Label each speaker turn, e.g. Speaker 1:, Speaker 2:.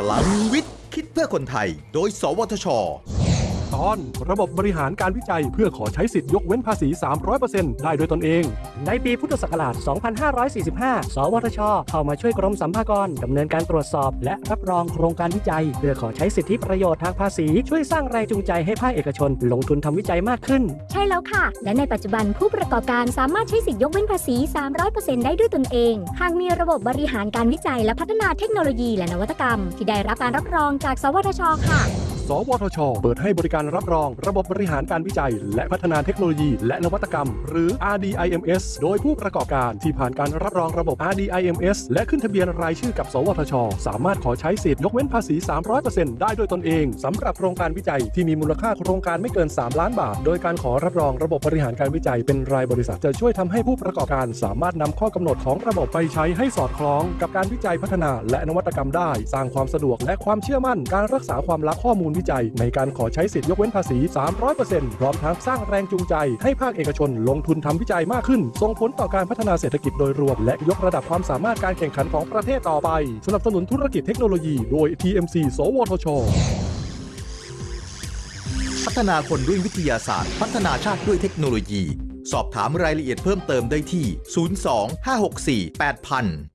Speaker 1: พลังวิทย์ คิดเพื่อคนไทย โดย สวทช
Speaker 2: ตอน ระบบบริหารการวิจัย เพื่อขอใช้สิทธิ์ยกเว้นภาษี 300%ได้โดยตนเอง
Speaker 3: ในปีพุทธศักราช 2545 สวทช เข้ามาช่วยกรมสัมภากรดำเนินการตรวจสอบ และรับรองโครงการวิจัย เพื่อขอใช้สิทธิประโยชน์ทางภาษี ช่วยสร้างแรงจูงใจให้ภาคเอกชน ลงทุนทำวิจัยมากขึ้น
Speaker 4: ใช่แล้วค่ะ และในปัจจุบันผู้ประกอบการสามารถใช้สิทธิยกเว้นภาษี 300%ได้ด้วยตนเอง หากมีระบบบริหารการวิจัยและพัฒนาเทคโนโลยีและนวัตกรรม ที่ได้รับการรับรองจาก สวทช ค่ะ
Speaker 2: สวทช เปิดให้บริการรับรอง ระบบบริหารการวิจัย และพัฒนาเทคโนโลยี และนวัตกรรม หรือ RDIMS โดยผู้ประกอบการที่ผ่านการรับรองระบบ RDIMS และขึ้นทะเบียนรายชื่อกับ สวทช สามารถขอใช้สิทธิ์ยกเว้นภาษี 300%ได้โดยตนเองสำหรับโครงการวิจัยที่มีมูลค่าโครงการไม่เกิน 3 ล้านบาท โดยการขอรับรองระบบบริหารการวิจัย เป็นรายบริษัทจะช่วยทำให้ผู้ประกอบการสามารถนำข้อกำหนดของระบบไปใช้ให้สอดคล้อง กับการวิจัยพัฒนาและนวัตกรรมได้ สร้างความสะดวกและความเชื่อมั่น การรักษาความลับข้อมูลวิจัย ในการขอใช้สิทธิยกเว้นภาษี 300%พร้อมทั้งสร้างแรงจูงใจ ให้ภาคเอกชนลงทุนทำวิจัยมากขึ้น ส่งผลต่อการพัฒนาเศรษฐกิจโดยรวม และยกระดับความสามารถการแข่งขันของประเทศต่อไป สนับสนุนธุรกิจเทคโนโลยี โดย TMC สวทช
Speaker 1: พัฒนาคนด้วยวิทยาศาสตร์ พัฒนาชาติด้วยเทคโนโลยี สอบถามรายละเอียดเพิ่มเติมได้ที่ 02 564 8000